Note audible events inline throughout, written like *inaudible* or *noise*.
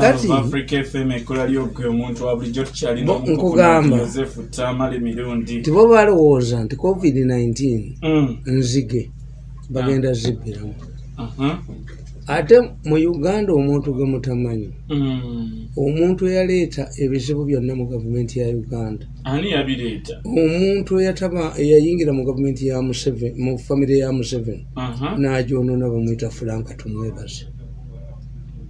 kati nkugamba tibo balowooza nti covid-19 Mm. nzige bagenda zibbiramu Uh-huh. ate mu uganda omuntu gwe mutamanyi Mm. omuntu eyaleeta ebizibu byonna mu gavumenti ya uganda ani yabireeta omuntu eyayingira mu gavumenti ya mu famire ya museveni Aha. n'agyonona bamwita franka tumwebaze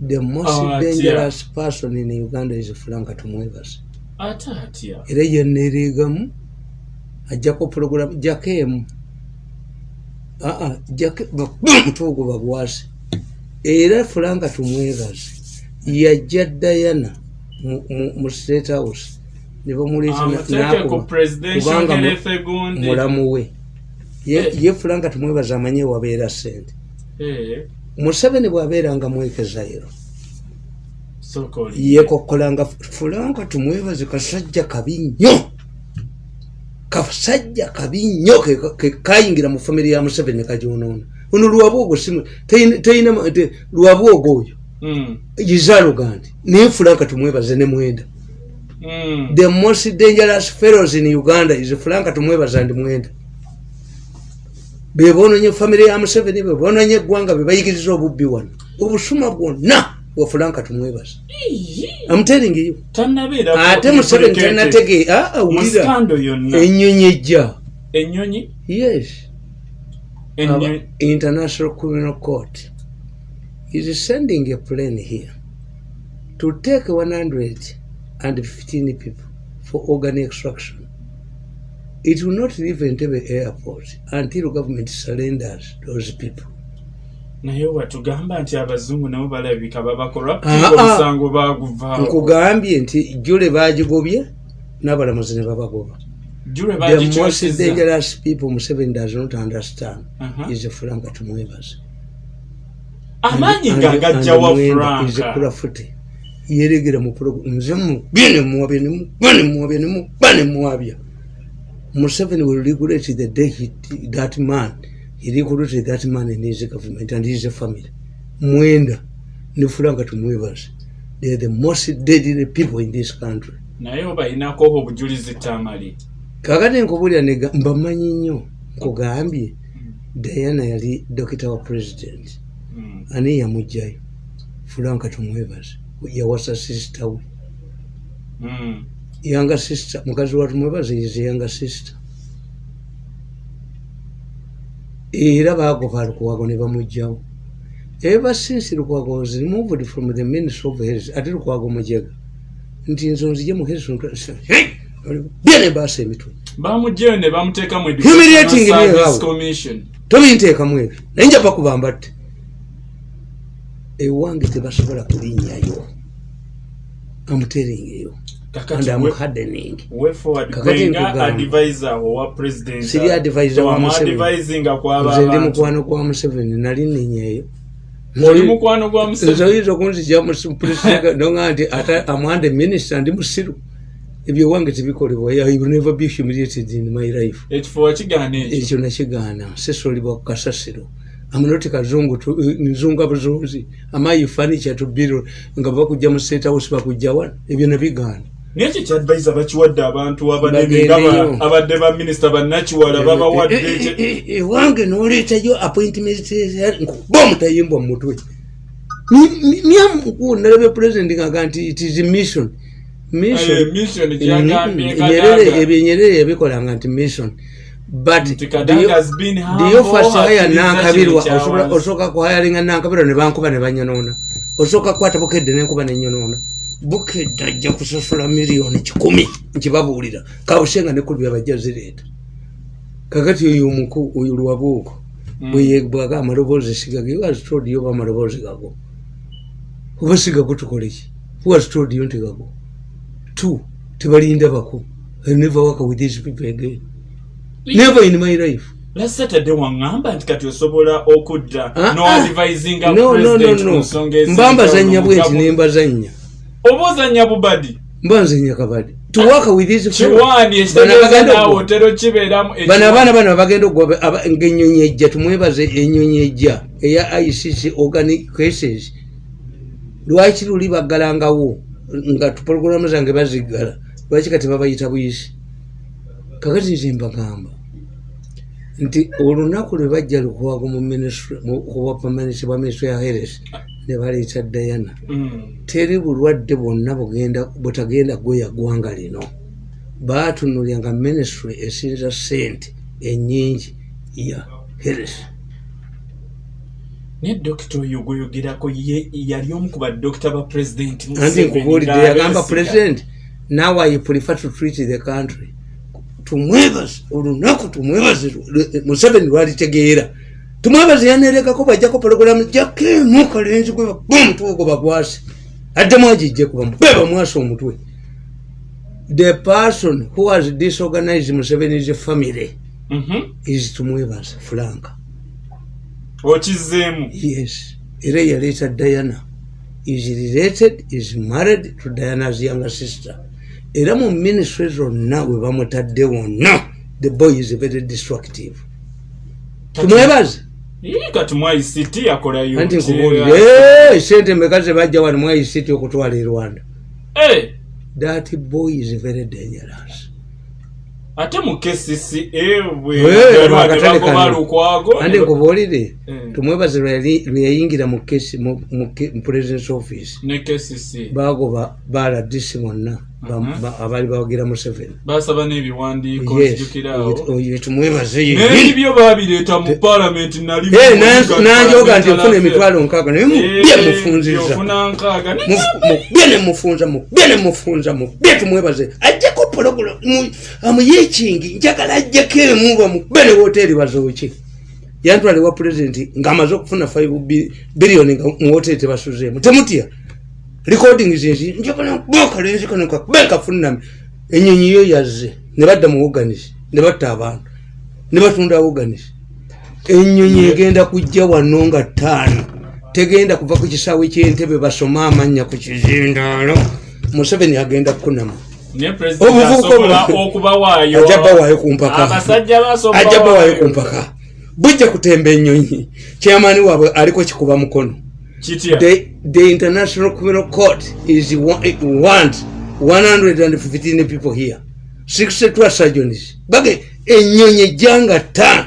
the most atya. dangerous person in uganda is franka tumwebaze ate atya era yeneereegamu ajjako puroguramu jakeemu aa mutuugu bagwasi era fulanka tumwebaze yajja dayana mu- state house. Ne bamuleeta na- amuteeke ku n'akuba presidential kubanga mu- health gundi mulamu we. Ye- ye fulanka tumwebaze amanye wabeera sente Eh, museveni bw'abeeranga mwekezairo yekokkolanga fulanka tumwebaze kasajja kabi nnyo. Kasajja kabi nnyo kayingira mu famire ya museveni nekagyonoona ono lwabwogo simu teyina lwabwogo oyo. Mm. izalugandi naye fulanka tumwebaze ne mwenda. Mm. the most dangerous fellows in uganda is fulanka tumwebaza ndi mwenda. Bebononye famire ya museveni bebononye eggwanga bebayigiriza obubbi wano. Obusuma bwonna bwa fulanka tumwebaza. Amuteringiyo tannabeera ate museveni tanatege awulira. musikando yonna. Enyonyi ejja. Ennyonyi? Yes. Ennyonyi. Our international criminal court is sending a plane here to take 115 people for organ extraction. It will not leave entebe airport until government surrenders those people naye watugamba nti abazungu nabo balabika babakolwa Ah, ah. omusango baguvaako nkugambye nti jule bagigobye n'abalamuzi ne babagoba. The most dangerous people museveni does not understand. Aha. is franka tumwebaze. Amaanyi nga gajjawa franka franka yeregera mu nze mugene muwabye nemugane muwabye nemugane muwabya museveni will regulate the day he, that man he regulated that man in his government and his family. Mwenda ne franka tumwebaze they are the most deadly people in this country. Naye obayinako obujulizi tamali kakati nkubulira nega- mbamanyi nnyo nkugambye diana yali dokita wa president. Mm. ani yamugjayo fulanka tumwebaze yawasa sisita we. Mm. yanga sisita mukazi wa tumwebaze ize yanga sisita era bagoba lukwago ne bamugjawo ever since lukwago was removed from the ministry of health ate lukwago mujega. Nti nzo nzije mu health byene baasa emitwe. Bamugjeyo ne bamuteeka mu Humiliating commission. Tobinteekamu ebyo. Naye nja bakubamba tte ewange tebasobola kulinnyayo amuteringeyo Siri advisor wa Museveni. kwaba nze ndi mukwano gwa museveni nali ninyeeyo Museveni. Nze oyinza okunzija nonga nti ate amwande minisita ndi musiru ebyo wange tebikolebwa never be humiliated in my life. Ekyo nakigaana sesolibwa ku kasasiro. Amunoti kazungu tu- nzunga buzunzi amayi fanicha tubiro nga bakujja mu state house bakujja wano ebyo nabigaana naye ekyo kyadvisor bakiwadde abantu abadde ba minisita bannakiwala babawadde Eh, eh, ekyo- eh, eh, ewange noleetayo appointment nkuba omutayimbwa mu mutwe. Nyamuku nalabye president ngaga nti it is mission. Mm, Kadaga. ebyo nyerere yabikolanga nti mission. But hire akkiriza nankabirwa osooka kuhayalinga nankabirwa ne bankuba ne banyonoona. Osooka kukwata bukedde nenkuba nenyonoona bukedde ajja kusasula miliyoni kikumi. Nkibabuulira. Kawusenga nekulu byabajja zireeta. Kakati oyo omuku oyo lwabuuko Mm. bwaga amaloboozi sigage was told you oba amaloboozi gago oba sigago tukoleki was told you nti gago two tebalinda bako I never work with these people again. Never in my life. Last saturday waŋŋamba nti kati osobola okudda no advisinga no no no president ku no. Nsonga ezinjawulo mba mu mbazanya bwenti gavumenti. nembazanya oba ozanya bubadi mba nzenya kabadi kiwaani Bano abagenda abaana bano okuwa ngaenyonyi ejja tumwebaze enyonyi ejja eya icc organic cases. Lwaki luli baggalangawo? Nga tupologulamu zange baziggala. Lwaki kati babayita buyisi? Kakati nze mbagamba nti olunaku lwe bajja lukuwago kubapamanisi bwa minisitule ya heres ne baleeta dayana Mm. teri bulwadde bwonna butagenda gweya ggwanga lino. Baatunulya nga minisitule esinza sente enyingi ya heres naye dokita oyo gweyogerako ye yali omu ku badokita ba pulezidenti anti nkubuulidde yagamba president now i prefer to treat the country tumwebaze olunaku tumwebaze museveni lwalitegeera tumwebaze yanerekako bajjako pologulamu jakemu kalenzi gwe omutwe gwe bagwase addemu agijje kuba mube bamwasa omutwe. The person who has disorganized museveni's family Mhm. is tumwebaze frank okizeemu yes. Era yaleeta diana is related is married to diana's younger sister. Era mu ministry zonna we bamutadde wonna the boy is very destructive. Tumwebaze kati mu ict yakolayo anti nkubuulire sente meka zebajja wano mwaisiti okutwala e rwanda. Eh, that boy is very dangerous ate mu kcca bwe Eh, lukwago andi nkubuulire Eh. tumwebaze lwe yayingira mu president's office. Bagoba baladisi bonna ba- abaali bawagira museveni. Basaba n'ebiwandiiko Yes, nzijukirawo. Oyo- oyo tumwebaze ye n'ebyo babireeta mu Eh, mu- nanjoga nti ofuna emitwalo nkaaga naye mubye Eh, mufunziza mubye nemufunza mubye nemufunza mubye tumwebaze. Ajjako pologulamu amuyekingi njagala ajjako emu bamubbe ne woteeri bazooki yantwale wa pulezidenti ng'amaze okufuna 5 biliyoni nga mu woteeri tebasuzeemu. Temutya? Recording zinzi njagala bakalenzi kano kakube nkafuname enyonyi yo yazze ne badda mu woganisi ne batta abantu ne batunda woganisi enyonyi egenda kujja wano nga ttaano tegenda kuva ku kisaawe kyentebe basome amanya ku kizindaalo. Museveni agenda kukunama ne pulezidenti Obuvubuka asobola obu- okubawaayo ajja bawaayo ku mpaka. Ajja bawaayo ku mpaka. Bujja kutemba enyonyi kyamaani waabwe aliko kikuba mukono. The, the international criminal court is wa- it wants 115 people here. 62 surgeons bage enyonyi ejjanga ttaano.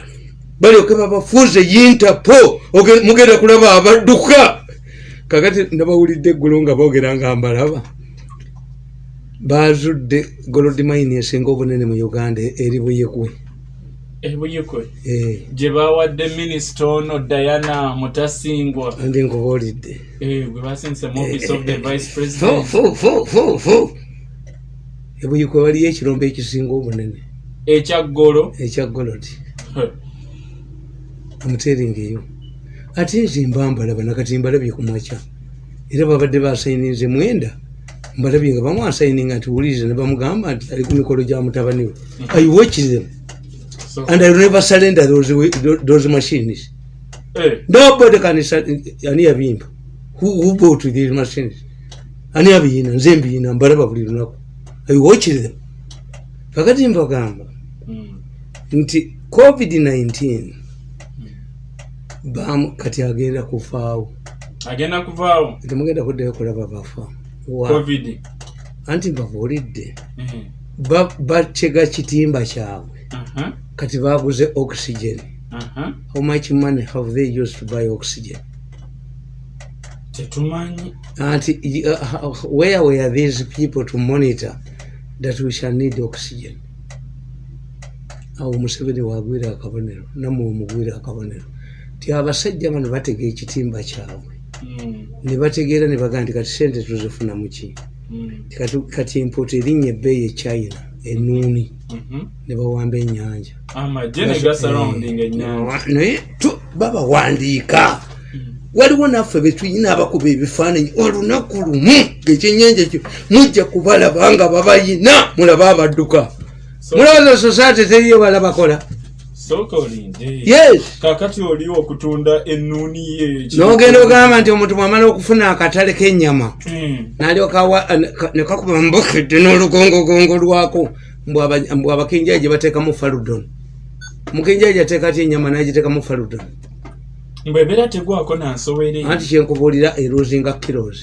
Balyoke babafuuze yintapo mugenda kulaba abadduka. Kakati nabawulidde eggulo nga boogera nga mbalaba bazudde golodimaini esinga obunene mu uganda eri buyekwe. Ebuyikwe Eh, gye bawadde minisita ono diana mutasingwa. Andi nkubuulidde. Eh, gwe basindise mu office of the vice Fu, president ebuyikwe waliyo ekirombe ekisinga obunene. Ekyaggolo ekya golodi. Omuteringa eyo. Ate nze mba mbalaba nakati mbalabye ku makya. Era babadde basayininze mwenda mbalabye nga bamwasayininga nti wuliriza ne bamugamba nti ali ku mikolo gya mutabani we. I watch them? So, and i never surrender those, those machines. Eh, nobody can ani yabimba. Who, who bought these machines? Ani abiyina nze mbiyina mbalaba buli lunaku. I watch them? Kakati mbagamba mm, nti covid-19 bamu kati agenda kufaawo. Agenda kuvaawo temugenda kuddayo kulaba bafa covid. anti mbabuulidde Eh, Ba- bakyega kitimba kyabwe. Aha, kati baguze oxygen. Aha. how much money have they used to buy oxygen? Tetumanyi. Anti uh, where were these people to monitor that we shall need oxygen? Awo museveni wagwira akabonero namwe omugwira akabonero. Ti abasajja bano batega ekitimba kyabwe. Mm, ne bategeera ne bagaa nti kati sente tuzifuna muki mm, kati, impota erinnya ebbeeyi e china enuuni mhm. ne bawamba ennyanja. Ennyanja. naye babawandiika waliwo naffe betuyina abakuba ebifaananyi olunaku lumu ngekyennyanja ekyo mujja kubalaba nga babayina mulaba abadduka. Mulowooza society teriyo balabakola sooka olinde yes! Kakati oli okutunda ennuuni ye n'ogenda ogamba nti omuntu bwamala okufuna akatale k'ennyama Mm, nalyoka nekakuba mbukedde n'olugongogongo lwako mbw aba- mbw abakenjaji bateekamu faludon mukenjaji ateeka ty ennyama nagiteekamu faludon mbwe ebeera tegwako nansowere anti kyenkubuulira eruzinga kilos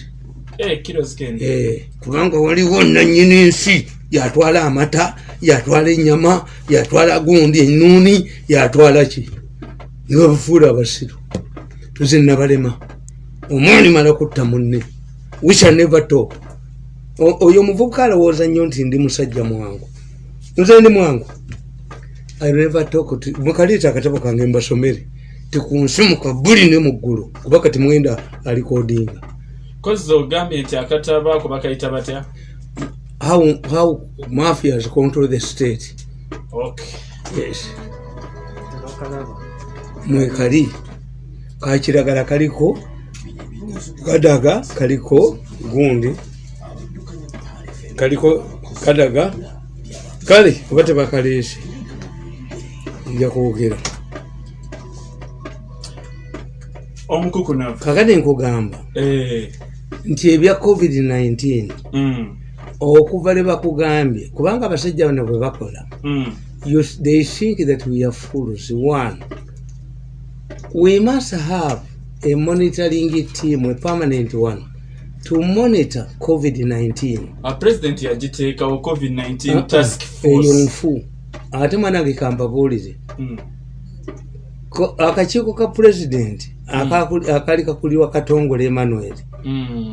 Eh, kiro zigenda Eh, kubanga waliwo nanyini nsi yatwala amata yatwala enyama yatwala gundi enuuni yatwala ki? Nibabufuula abasiru. Nze nabalema omwani mala kutta munne. Wisha never top O- oyo omuvubuka alowooza nnyo nti ndi musajja mwangu. Nze ndi mwangu. Mukaleeta akatabo kange mbasomere. Tikunsi mukabuli ne muggulu kuba kati mwenda alikodinga kozi ogambye nti akataba ako bakayita batya how, how mafias control the state? Okay yes. Mwekali. Kakiragala kaliko kadaga kaliko gundi. Kaliko kadaga kale oba tebakaleese nja kwogera. Omukukunavu. Kakati nkugamba Eh, nti ebya covid-19 mm, okuva le bakugambye kubanga abasajja bano bwe bakola mm, you, they think that we are fools. One, we must have a monitoring team, a permanent one, to monitor COVID-19. a president yagiteekawo covid-19 Uh-uh. task eyo force nfu ate mwanange kambabuulize Mm, Ko- akakiiko ka pulezidenti akakuli- akali kakuliwa katongole emmanuel mm.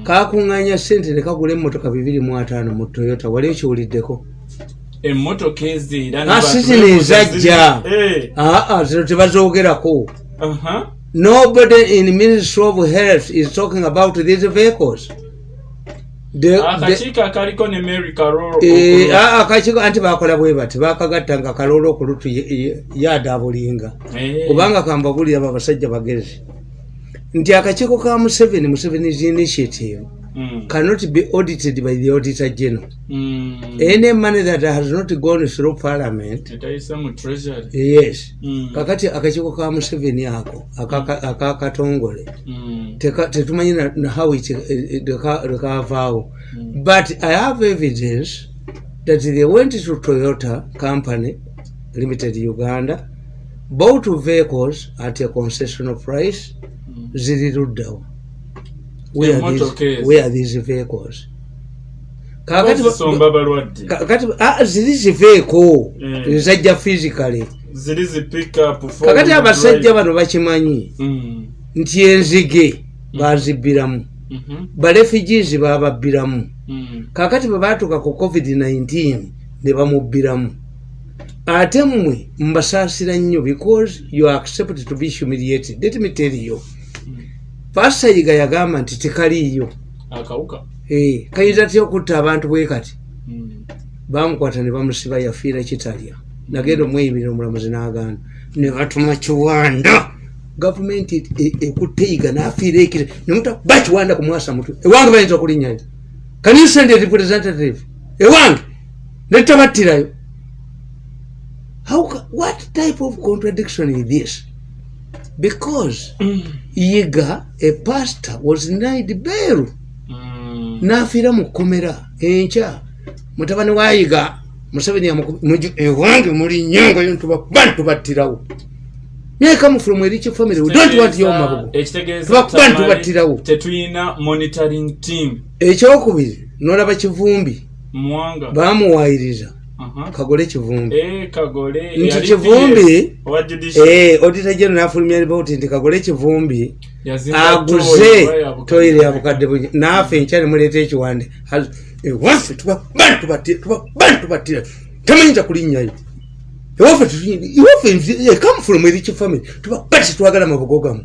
Kakuŋŋanya sente ne kagula emmotoka bibiri mu ataano mu toyota wali ekiwuliddeko? Emmotoka era Ah, ezajja. Eh, aa zino tebazoogerako. Nobody in Ministry of Health is talking about these vehicles. Akakiiko eh, ah, akakiiko anti bakola bwe bati bakagatta nga kaloola okulutu yadaabulinga kubanga kambabulira abo abasajja bagezi nti akakiiko ka museveni musevenis initiative. Mm, cannot be audited by the auditor general. Mm. any money that has not gone through parliament yes. Mm, kakati akakiiko ka museveni ako akaka- akakatongole mm, Teka- tetumanyi how it, leka- lekavaawo but i have evidence that they went to toyota company limited uganda bought vehicles at a concessional price Mm. ziri luddawo Where are these- vehicles? Kakati ziri ziveeko Mm. ezajja physically. Kakati abasajja bano bakimanyi? Mm, nti enzige bazibbiramu mhm, barefugees bababbiramu. Mm. kakati bwe batuuka ku covid-19 ne bamubbiramu ate mmwe mbasaasira nnyo because you accept to be humiliated. Let me tell you. Pasayiga yagamba nti tekaliiyo. Eh, kayinza tya okutta abantu bwe kati? Mm, bamukwata ne bamusiba yafiira kitalya. Nagenda omweyimira omulamuzi n'agaana. Ne batuma kiwanda. Gavumenti e- e- ekutte yiga n'afiira ekire. Nemuta bakiwanda kumwasa mutwe ewange bayinza okulinnyayo can you send a representative. Ewange. Netabattirayo How what type of contradiction is this? Because mm, yiga a pastor was denied bail mm. n'afiira mu kkomera enkya. Mutabani wa yiga museveni yamuku- muju- ewange muli nyongo yo ntubakuba ntubattirawo myeka from erich family we don't want yo mabugo ekitegeeza Tubakuba tamale ntubattirawo. tetuyina monitoring team. Ekyokubiri nolaba kivumbi. Muwanga. Bamuwayiriza Aha. Kagole kivumbi. Eh, Nti Kivumbi-. Eh, odita geno nafulumya ripoti nti kagole kivumbi aguze toyire ya bukadde bungi naafe enkya nemuleeta ekiwande. Ewaffe tubakuba ntubattira tamanyinza kulinnyayo ewaffe nzi- eh, erich family. Tubakuba tetwagala mabugo gamu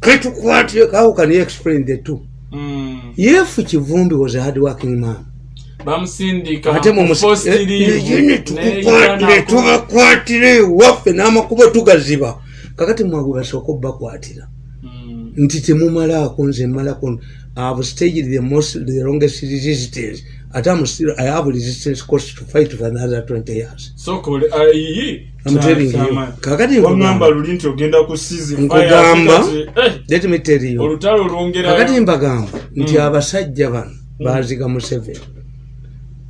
ketukwatire how can you explain the two. Mm. yefu kivumbi was a hard working man bamusindika tukukwatire Uganda- tubakwatire ewaffe n'amakubo tugaziba kakati mwagwe basooka obbakwatira Mm. nti temumalaako nze malako have staged the most the longest resistance ate I'm still, I have resistance cost to fight for another 20 years so kole ayi I'm telling you. Kakati nkugamba. luli nti ogenda ku season Nkugamba. eh, let me tell you olutalo kakati lwongerayo mbagamba nti Mm. abasajja bano baziga museveni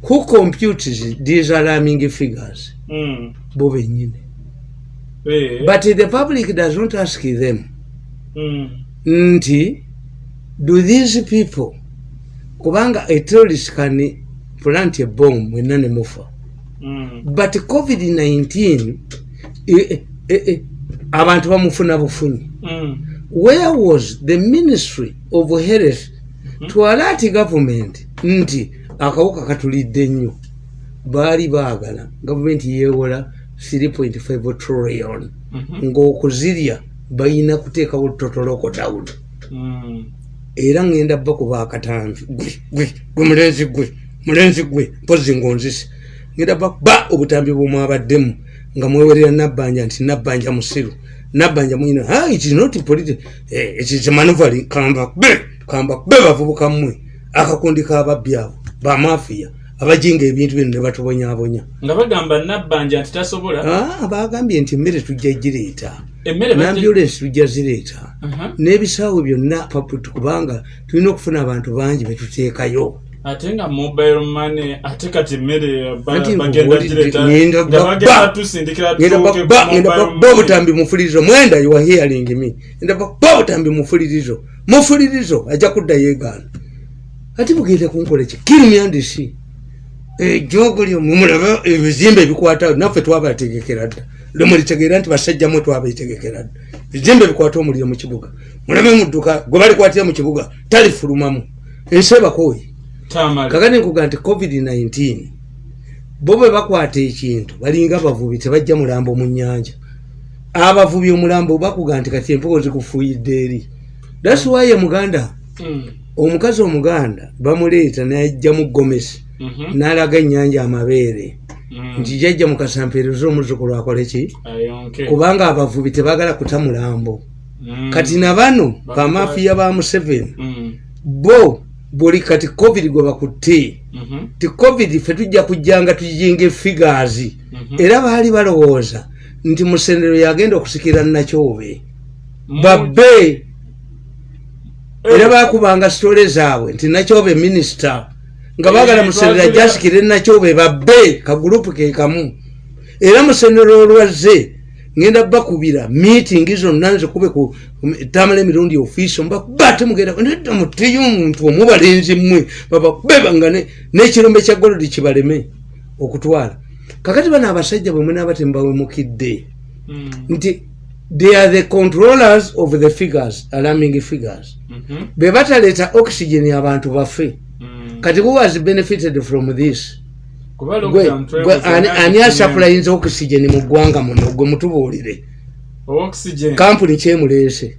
who computes these alarming figures Mm. bo bennyini Eh, but the public does not ask them mm. nti do these people kubanga a terrorist can plant a bomb mwenna ne mufa Mm. but covid-19 eh, eh, eh, abantu bamufuna bufunyi Mm. where was the ministry of health to alert government nti akawuka katulidde nnyo baali baagala. Gavumenti yeewola 3.5 trillion. Mhm. ng'okuzirya balina kuteekawo totoloko down Mm. era ŋŋenda bakuba akatambi gwe gwe gwe mulenzi gwe mulenzi gwe mpozi ngonzise. Ŋŋenda bakuba obutambi bwemwabaddemu nga mwewerera nabbanja nti nabbanja musiru nabbanja mwina "Ah, it is not politi eh, it is manuvari kamba kube kamba kube bavubuka mmwe. Akakundi k'ababbi abo bamafiya abajinga ebintu bino ne batubonyabonya nga bagamba nabbanja nti tasobola? Ah, bagambye nti emmere tujja gireeta. Nambulensi tujja zireeta. Aha. n'ebisaawe byonna paputi kubanga tulina okufuna abantu bangi betuteekayo ate nga mobile money ate kati emmere ba- Anti bagenda ng'oli- gireta ngenda nga ba- bagenda ba- tusindikira ngenda tuuke ku ba- ngenda mobile ba money. obutambi mufulirizo mwenda you are hearing me. Ngenda ba obutambi mufulirizo mufulirizo ajja kudda yeegaana ate bugenda kunkola ki? Kirimyandisi ejogolyo mumulaba ebizimbe ebikwata naffe twabategekera dda. Lwemulitegeera nti basajja mwe twabetegekera dda. Ebizimbe bikwata omuliro mu kibuga. Mulabe mudduka gwe balikwatira mu kibuga talifulumamu. Ensi ebakooyi kakati nkuga nti covid-19 bo bwe bakwata ekintu balinga abavubi tebajja mulambo mu nyanja abavubi omulambo bakuga nti kati empuko zikufuuyidde eri. Thats why muganda Mm. Omukazi omuganda bamuleeta najjamu gomesi Mhm. n'alaga ennyanja amabeere Mm. nti jajja mukasampeereza omuzukulu akole ki Ayonke. kubanga abavubi tebagala kuta mulambo Mm. kati na bano bamafiya ba museveni bo buli kati covid gwe bakutte Mhm. ti covid ffe tujja kujjanga tujinga efigaazi Mhm. era baali balowooza nti musendero yagenda okusikira nakyobe babbe. Era bakubanga sitole zaabwe nti nakyobe minisita nga bagala musendero twagala- ajasikire nakyobe babbe kagurupu ke kamu. Era musendero olwazze ngenda bakubira miitingi zonna nzikube ku tamala emirundi ofiisi mbakuba temugenda nedda muteyo omuntu omubalenzi mmwe babakubebanga n'ekirombe kya golodi kibaleme okutwala. Kakati bano abasajja bwe munaaba tembawemukidde Mm. nti they are the controllers of the figures alarming figures Mhm. be bataleeta oxygen abantu baffe Mm. kati who has benefited from this ani- asaplayinza oxygen mu ggwanga muno gwe mutubuulire kampuni kyemuleese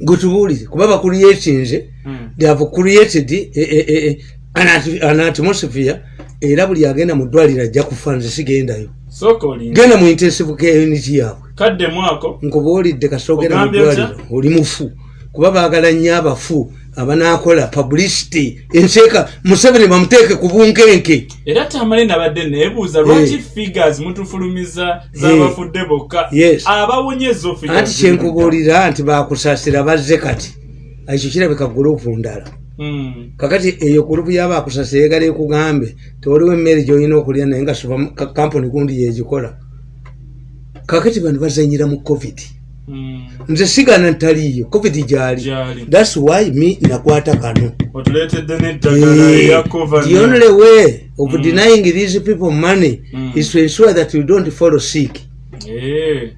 gwe tubuulire kuba bakuliyetinze Mm. they have created eh, eh, eh, an at- an atmosphere era buli agenda mu ddwaliro ajja kufa nze sigendayo. Genda mu intensive care unit yaabwe mwako nkubuulidde kasogera mu ddwaliro oli mufu. Kuba baagala nnyo abafu abanakola publicity. Enseeka museveni bamuteeke ku bunkenke. Era tamale nabadde neebuuza lwaki figures mutufulumiza z'abafudde bokka? Abawonye zo figures anti kyenkubuulira nti bakusasira bazze kati. Ekyo kirabika gurupu ndala. Kakati eyo gurupu yabakusasira egala ekugambe tewaliwo emmere gyolina okulya naye nga supa kampuni gundi yegikola. Kakati bano bazanyira mu covid. Mm. nze sigana ntaliyo covid gyali. Thats why mi nakwata kano. Cover the only way of denying these people money Mm. is to ensure that you don't follow sick. Eh.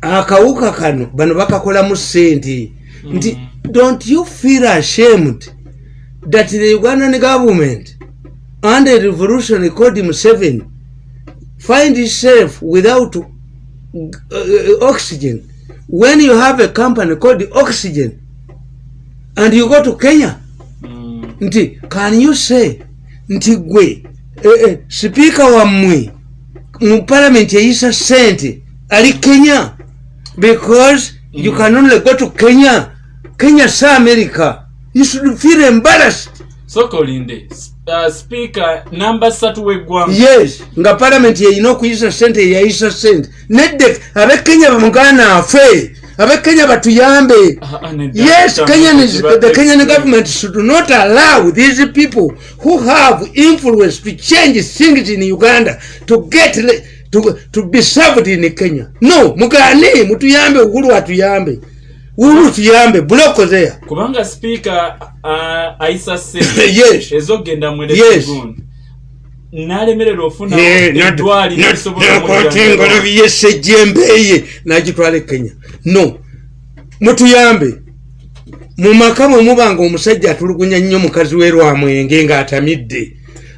akawuka kano bano bakakolamu sente nti don't you feel ashamed that the ugandan government under revolution called Museveni find itself without uh, uh, oxygen? When you have a company called oxygen and you go to kenya Mm. nti can you say nti gwe eh, eh, sipiika wammwe mu palamenti eyisa sente ali kenya? Because you can only go to kenya kenya sa america you should feel embarrassed sooka olinde uh, speaker namba ssatu w'eggwanga yes nga palamenti yeyina okuyisa sente eyayisa sente nedde abekenya bamugana afe abekenya batuyambe Ah, ah, nedda. Yes, Kenyan is, the Kenyan government should not allow these people who have influence to change things in Uganda to get to, to be served in Kenya. No, mugane mutuyambe uhuru atuyambe. Ulu tuyambe buloko there kubanga sipiika uh, ayisa sente *laughs* yes. Ezogenda mu Yes. election n'alemerera ofuna eddwaliro engalabi yesejjembeeye nagitwala e kenya. No. Mutuyambe. Mu maka mwe muba nga omusajja atulugunya nnyo mukazi we lwamwenge ng'atamidde.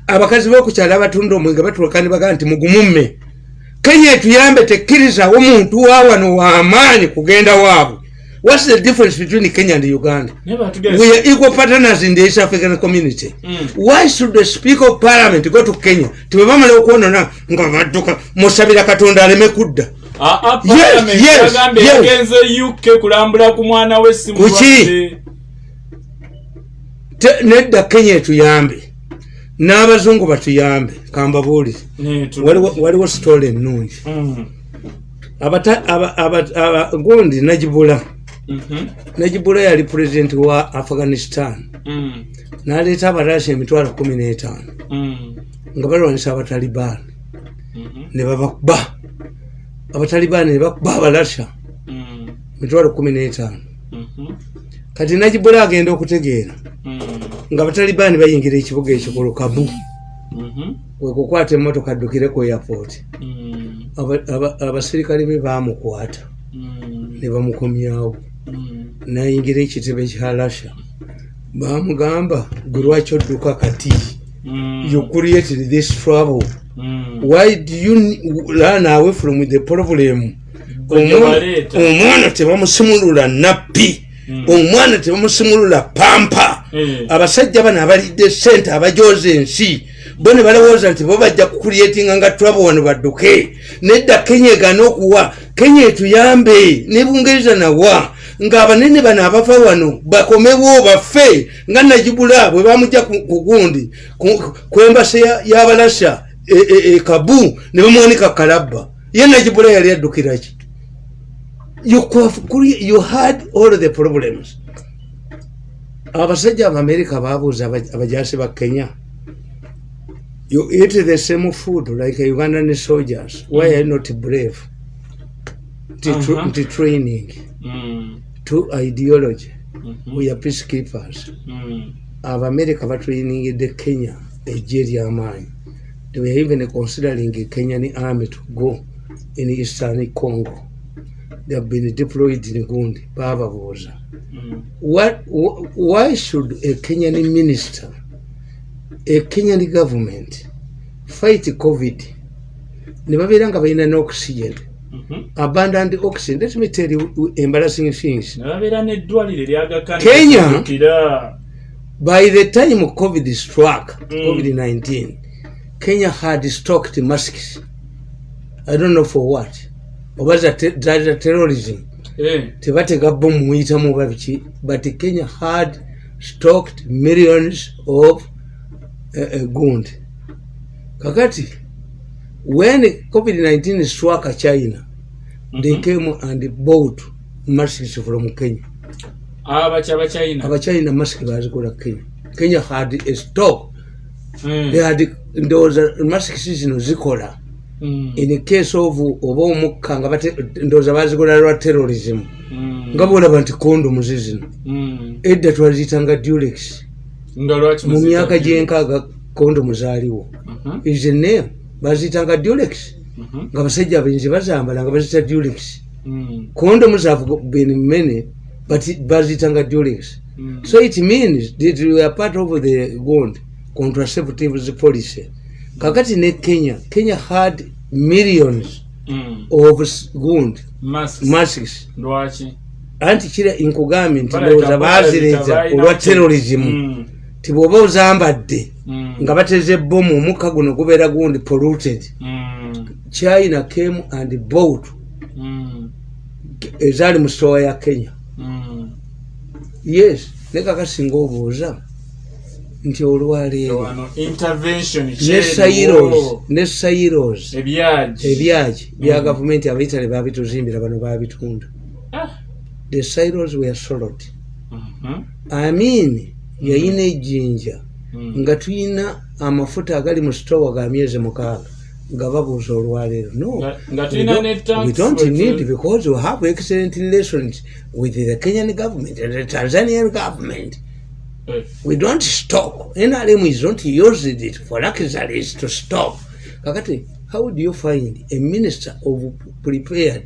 Abakazi b'okukyala abatunda omwenge bagaa nti mugumumme. Kenya etuyambe tekkirizawo muntu wa wano w'amaanyi kugenda waabwe whats the difference between kenya and uganda? We are equal partners in the east african community. Mm. why should the speaker of parliament go to kenya? Tibwe bamala okwonona nga badduka musabira katonda aleme kudda. Yagenze uk kulambula ku mwana we si Kuki? mulwadde Te- nedda kenya etuyambe. N'abazungu batuyambe kambabuulire. Waliwo sitole ennungi. Mm. Gundi najibula Mhm. najibula yali pulezidenti wa afghanistan Mm. n'aleeta abarasi emitwalo kumi n'etaano Mm. nga balwanisa abatalibaani Mhm. ne babakuba abatalibaani ne bakuba abalasha Mm. mitwalo kumi n'etaano Mhm. kati najibula agenda okutegeera nga abatalibaani bayingira ekibuga ekyo ku lukabu Mhm. kwekukwata emmotoka addukire ku airport. Aba- aba- abasirikale be bamukwata ne bamukomyawo. Nayingira ekitebe kya lasha bamugamba gwe lwaki odduka kati? Mm. you created this trouble. Mm. why do you run away from the problem? Omwana- tebamusimulula nappi Mm. omwana tebamusimulula pampa. Eh. abasajja bano abalidde sente abajoza ensi bo ne balowooza nti bo bajja kukulyetinga nga twabo wano badduke. Nedda kenya egana okuwa. Kenya etuyambe ne bungereza nawa ng'abanene bano abafa wano bakomewo baffe nga najibula bwe bamujja ku gundi ku- ya- y'abalasha e- e- e kabu ne bamuwanika kalabba. Ye najibula yali could- could- you had all the problems. Abasajja abamerika babuuza aba- abajasi ba kenya you eat the same food like ugandan soldiers. Why are you not brave? Nti, Uh-huh. nti training. Mm. To ideology. Mhm. we are peacekeepers. Mm. abamerika batrainingidde kenya ejje eryamaanyi they were even considering kenyan army to go in eastern congo? They have been deployed in gundi bababuuza Mm. what, wh- why should a kenyan minister a kenyan government fight covid? Ne babeera nga balina n'oxygen Mhm. abundant oxygen let me tell you embarrassing things Kenya? by the time covid struck Mm. covid-19 kenya had stocked masks i don't know for what oba za te- za za terrorism tebatega bomu muyitamu oba biki but kenya had stocked millions of uh, uh, gund kakati when covid-19 struck china they Mhm. came and bought masks from kenya abaki abachina abachina mask bazikola kenya kenya had a stock Mm. they had ndowooza masks zino zikola Mm. in case of oba omukka nga bate- ndowooza bazikola lwa terrorism Mm. nga bolaba nti kondomu zizino Mm. edda twaziyitanga dulex nga lwaki mu muzita- myaka gyenkaaga kondomu zaaliwo Mhm. izene baziyitanga dulex Mhm. Nga basajja abenzi bazambala nga bazita dulex Mm. kondomu zavu been many but baziyitanga dulex Mm. so it means that we are part of the gond contraceptives policy kakati ne kenya kenya had millions Mm. of gund Masks. anti kira nkugambye nti ndowooza balina olwa terrorism Mm. ti bw'oba ozambadde Mm. nga bateze bomu omukka guno gubeera gundi polluted Mm. China came and bought Mm. ezaali mu stowa ya kenya Mm. yes ne kakasinga obuuza nti olwaleero ne sairos sairos ebyagi bya Mm. gavumenti abaitale babituzimbira bano babitunda Ah. the silos were solid Mhm. amin yayina ejjinja Mm. nga tuyina amafuta agali mu sitowa ga myezi mukaaga nga babuuza olwaleero no. Nga- nga We tulina don't- ne tax we don't we- need because we have excellent relations with the kenyan government and the tanzanian government. We don't stop. Nrm is not used it for luxuries to stop. Kakati how do you find a minister of prepared?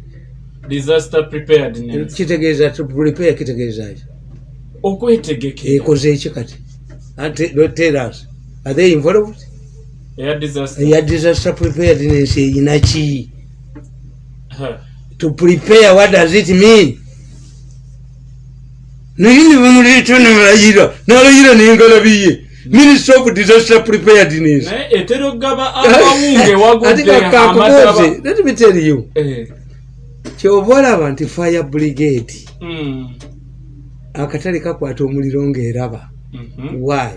Disaster preparedness kitegeeza prepare kitegeezaki okwetegekera. Ekoze eki kati? Ate- don't tell us. Are they involved eya disaster. Preparedness eyina ki Ha. to prepare what does it mean? Naye ne bamuleeta nalayira nengalabiye minister of disaster preparedness etera okugaba amawunge *laughs* wagudde ate amataba kakubuuze let me tell you. Eh, kyoba olaba nti fire brigade. Mm, akatale kakwata omuliro ngaeraba mhm, why?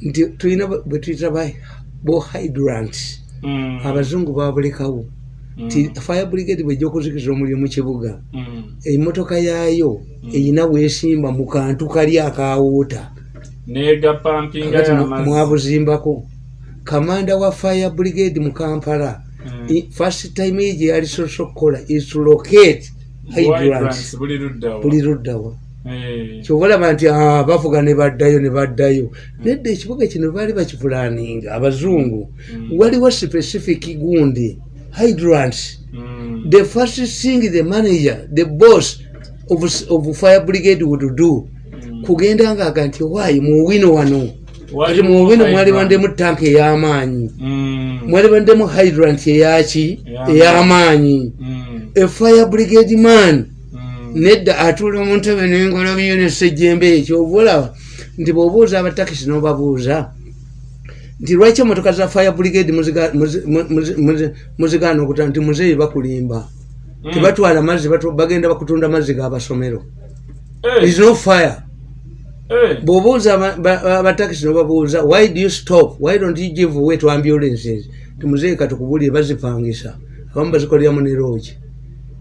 Nti tulina bwe tuyita bo hydrant mm, abazungu babulekawo ti fire brigade bwejja okuzikiza omuliro mu kibuga mm, emmotoka yaayo eyina weesimba mu kantu kali akawoota mwabuzimbako. Kamanda wa fire brigade mu kampala Mm. first time ye gye yali soso okukola is to locate hydrant buli luddawa Eh, kyoba olaba nti ah, bavuga ne baddayo ne baddayo. Nedda ekibuga kino baali bakipulaninga abazungu. Waliwo specific gundi hydrant. Mm, the first thing the manager the boss of, of fire brigade would do mm. kugenda ngaaga nti waayi muwino wano? Kati muwino mwali hydrant. bandemu tanka ey'amaanyi. Mm, mwali bandemu hydrant eyaki Ey'amaanyi. mm, a fire brigade man mm, nedda atuula mu ntebe n'engalabiyo nesejjembe ekyo oba olaba nti bw'obuuza abatakisi n'obabuuza nti lwaki emotoka za fire brigade muziga- muzi- muzi- muzi- muzigaana okuta nti muzeeyi bakulimba? Mm. tebatwala mazzi bagenda bakutunda mazzi g'abasomero Eh, is no fire. Eh, bw'obuuza ba- abatakisi n'obabuuza why do you stop? Why don't you give way to ambulances? Timuzeeyi katukubulire bazipangisa. Abamu bazikoleramu ne loogi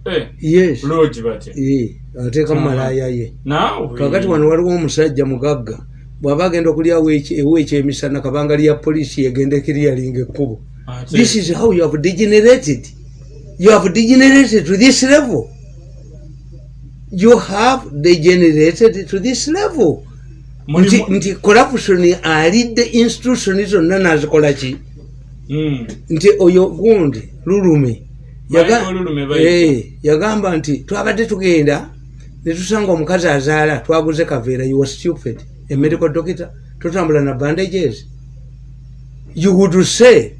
eh, yes. Lodge batya? Eh, ateekamu malaaya ye. Naawe? Kakati wano waliwo omusajja mugagga. Bw'aba agenda okulyawo eki- ewa ekyemisana kabanga lya poliisi yegenda ekiryalinga ekkubo. This is how you have degenerated. You have degenerated to this level. You have degenerated to this level. Nti, nti corruption alidde institution zonna nazikola ki? Mm, nti oyo gundi lulume Eh, yagamba nti twabadde tugenda netusanga omukazi azaala twaguze kaveera you were stupid. A medical doctor totambula na bandages. You would say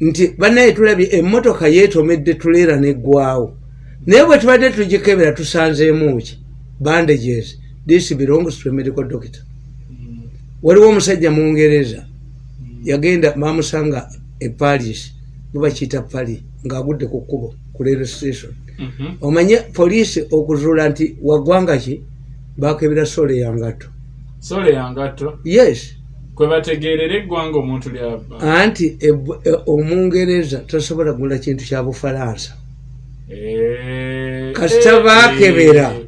nti banaye tulabye emmotoka yeetomedde tuleera neggwawo naye bwe tubadde tugikebera tusanzeemu ki? Bandages. This belongs to a medical doctor. Mm, waliwo omusajja mungereza yagenda bamusanga e paris bubakiyita pali ng'agudde ku kkubo ku rail station. Mhm. omanye poliisi okuzuula nti waggwanga ki? Bakebera sole yangatto sole yangatto yes. Kwe bategeerera eggwanga omuntu lyaba anti eb- e- omungereza tasobola kugula kintu kya bufalansa. Eh, kasita eh, baakebera eh,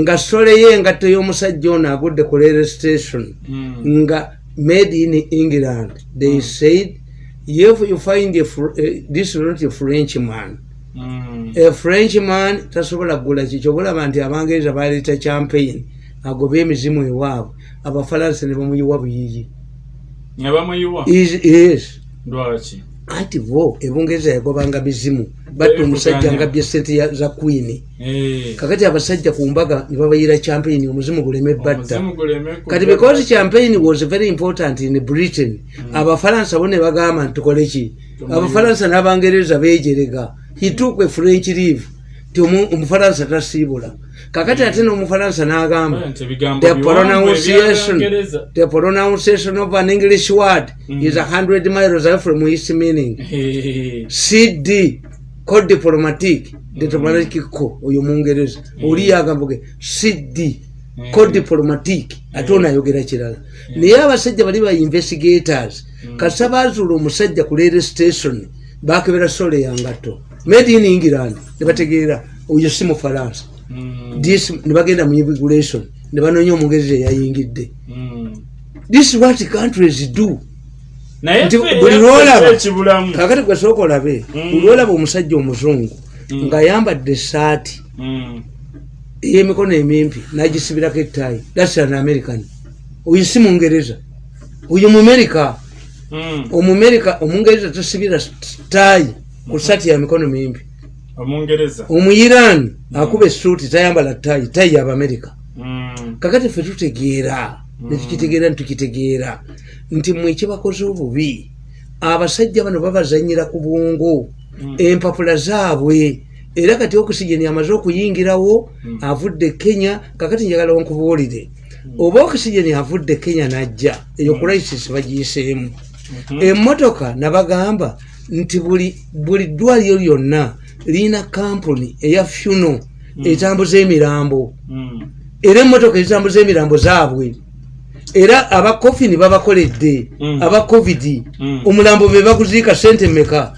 nga sole ye engatto y'omusajja ono agudde ku rail station mm, nga made in england. They said if you find a, Fr- eh, this is not a french man. Mm, a french man tasobola kugula kikyo bulaba nti abangereza baleeta champagne agoba emizimu ewaabwe. Abafalansa ne bamuyiwa buyiyi yes anti bo ebungereza yagobanga mizimu batta omusajja nga bye sente za queen. Eh, kakati abasajja ku mbaga ne babayira champagne omuzimu guleme batta. Kati because champagne was very important in britain abafalansa bo ne bagamba nti tukole ki? Abafalansa n'abangereza bejerega he took a french leave. Ti omu- omufalansa tasiibula kakati ate n'omufalansa n'agamba the pronunciation the pronunciation of an english word is a hundred miles away from its meaning. Cd code diplomatique diplomatique ko oyo mungereza oli yagamba ge cd code diplomatique ate onayogera kirala. Naye abasajja bali ba investigators. Kasa bazuula omusajja ku rail station bakebera sole yangatto made in england nebategeera oyo si mufalansa mm, this nebagenda mu immigration ne banoonya omungereza eyayingidde mm, this is what countries do. Buli yaffe lwolaba ekibulamu kakati gwe sooka olabe Mm. buli lwolaba omusajja omuzungu ng'ayambadde essaati Mm. ey'emikono emimpi n'agisibirako ettaayi thats an american. Oyo si mungereza oyo mumerika omumerika omungereza tasibira ttaayi ku saati ya mikono mimpi omuyiraani akuba esuuti tayambala ttaayi ttaayi y'abamerika Mm. kakati ffe tutegeera netukitegeera nitukitegeera nti mwe ekibakoze obubi abasajja bano babazanyira ku bwongo empapula zaabwe era kati okisigeni amaze okuyingirawo avudde kenya kakati njagala nkubuulire oba okisigeni avudde kenya najja eyo crisis bagiyiseemu. Emmotoka nabagamba nti buli ddwaliro lyonna lirina kampuni eya funo etambuza emirambo Mm. era emmotoka ezitambuza emirambo zaabwe. Era abakofini babakoledde Mm. aba covid Mm. omulambo be baguziika sente meka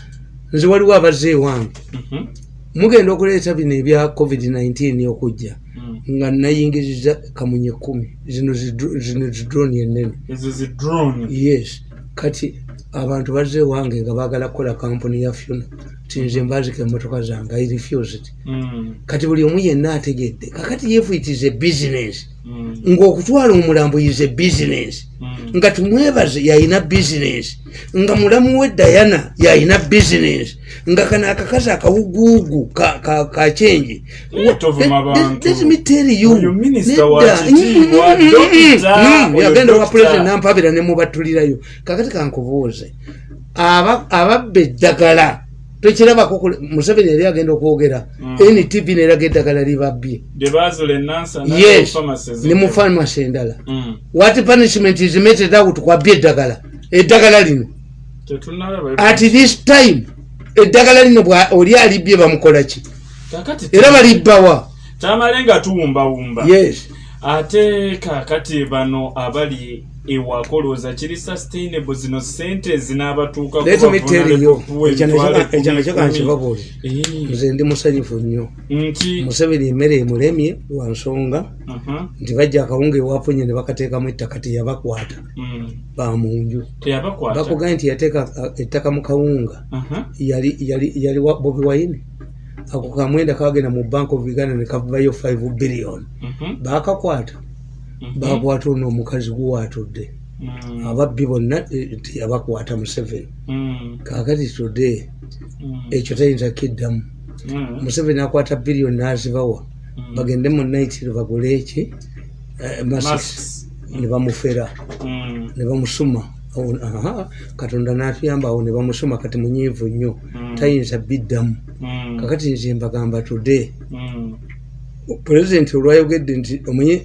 nze waliwo abazze ewange. Mhm. mugenda okuleeta bino ebya covid-19 okujja. Mm. nga nayingiriza kamunye kumi. Zino zidro- zino zidroni enene yes. Kati abantu bazze ewange nga baagala kukola kampuni ya funa tinze mbazika emmotoka zange i refused. Mm. kati buli omu yenna ategedde kakati if it is a business. Mm. ng'okutwala omulambo is a business. Mm. nga tumwebaze yalina business. Nga mulamu we dayana yalina business. Nga kana akakazi akawuguugu ka- ka- kakyenje tovuma bantu. Oyo minisita wa kitiibwa, dokita, oyo yagenda wa dokita. president nampabira nemubatulirayo kakati kankubuuze. Aba- ababba eddagala tokirabako kule- museveni yali agenda okwogera. Mm. ntv neraga eddagala libabbye yes ne mu pharmacy endala Mm. what punishment is meted out kwabya eddagala? Eddagala lino. At this time eddagala lino oli alibbye bamukola ki? Kakati era balibbawa tamale nga tuwumbawumba. Yes. Ate kakati bano abali ewaka olowooza kiri sustainable zino sente zinaabatuukako let me tell you ekyo nakyo emitwalo kankibabuulire Eh, nze ndi musanyufu nnyo. Nti? Museveni emmere emulemye lwa nsonga. Aha, nti bajja akawunga ewafunye ne bakateekamu ettaka teyabakwata. Mm, bamunju bakugambye nti yateeka uh, ettaka mu kawunga. Aha, yali bobi wine. Ako kamwenda kagenda mu bank of uganda ne kavayo 5 billion. Mhm, bakakwata mhm, bakwata ono omukazi guwatudde. Mm, ababbi bonna eh, teyabakwata museveni mm, kakati today mm, ekyo tayinza kiddamu. Museveni akwata biliyoni nazibawa. Bagende mu naitiro bagule eki? Eh, Masks. ne bamufera. Ne bamusuma. Katonda natuyamba awo ne bamusuma kati munyiivu nnyo. Tayinza biddamu. Kakati nze mbagamba today pulezidenti olwayogedde nti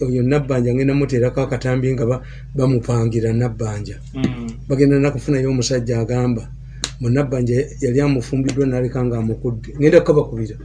oyo nabbanja ngenda muteerako akatambi nga ba- bamupangira nabbanja. Mm, bagenda nakufunayo omusajja agamba munabbanja yali amufumbiddwa naleka nga amukudde ngenda kukabakubira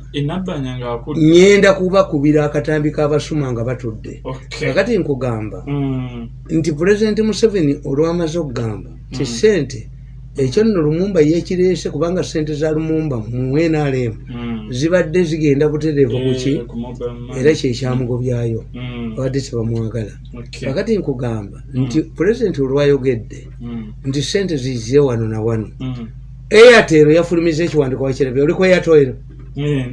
ngaakudde ngenda kubakubira akatambi k'abasuma nga batudde. Kakati nkugamba Mm, nti pulezidenti museveni olwamaze okugamba ti sente ekyo nno lumumba yekireese kubanga sente za lumumba mu nrm mm. zibadde zigenda butereevu Eh, kuki money. era kyekyamugobyayo Mm, babadde tebamwagala okay. nkugamba nti pulezidenti olwayogedde Mm, nti sente zize wano na wano. Mm. airtel yafulumiza ekiwandiiko wakirabye oli ku airtel? Eh,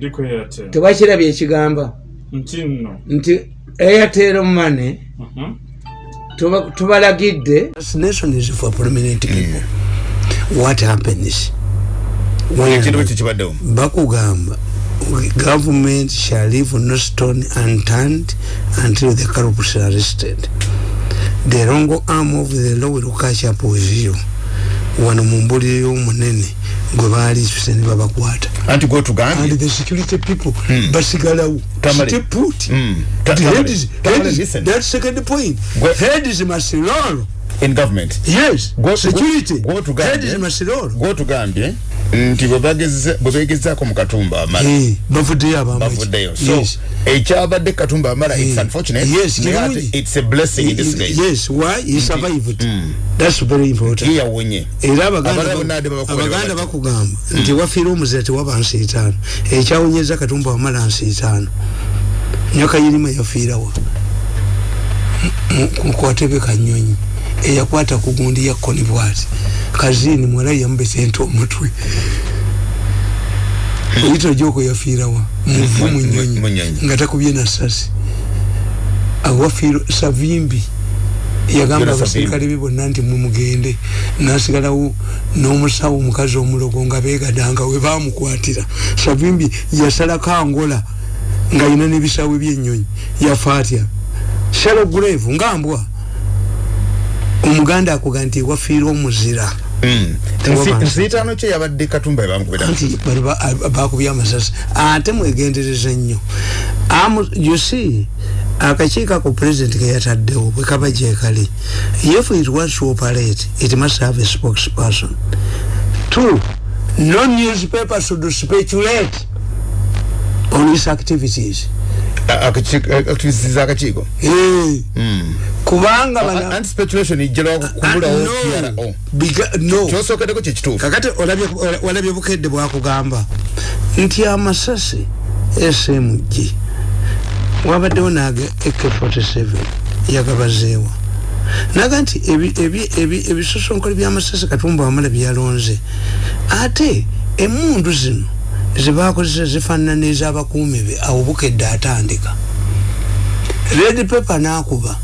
tewakirabye ekigamba nti airtel money Mhm. tuba- tubalagidde what happens bakugamba government shall leave no stone unturned until the corrupts are arrested. The wrong arm of the law will catch up with you. Wano mu mbulire y'omunene gwe baaliisuse ne babakwata. Anti gwotugambye and the security people basigalawo. Tamale. stay put Mm. Heads- heads- that second point. Gwe- heads must roll in government? Yes. Gwe- security. gwe- gwotugambye- heads must roll gwotugambye nti bwe bagezeza- bwe begezaako mu katumba amala. Bavuddeyo abamaki bavuddeyo. So ekyabadde katumba amala it's unfortunate. Yes, naye it's a blessing in this case yes why? He survived. Mm. that's very important. Ye yawonye era Abaganda bakugamba nti wafiire omuzira tewaba nsi etaano ekyawonyeza katumba wamala nsi etaano nyakayirima yafiirawa mu katebe kanyonyi eyakwata ku gundi ya conibwati kazini mwala yamubesente omutwe. Oyita joko yafiirawa muvu munyonyi. nga takubye nasasi awafiiro savimbi yagamba abasirikale be bonna nti mumugende. Nasigalawo n'omusawo omukazi omulogo nga begadanga we bamukwatira savimbi yasalako angola ng'ayina n'ebisawe by'ennyonyi. Yafa atya shalo grave ngambwa omuganda akuga nti wafiira omuzira. Hmm. nsiitaano kye yabadde katumba nti bakubye amasasi. Ate mwegendereza nnyo. You see akakiiko ako president keyataddewo bwe kaba gyekali if it wants to operate it must have a spokesperson. Two no newspaper should speculate on his activities activities akakiiko hmm. kubanga kyosookeddeko kyekituufu kakati olabye bukedde bwakugamba nti amasasi smg wabaddewo naga ak47 yagabazeewa. Naga nti ebisosonkole byamasasi katumba wamala byalonze. Ate emundu zino zebakozesa zifaanana nezabakuumi be awo bukedde atandika. Red paper nakuba.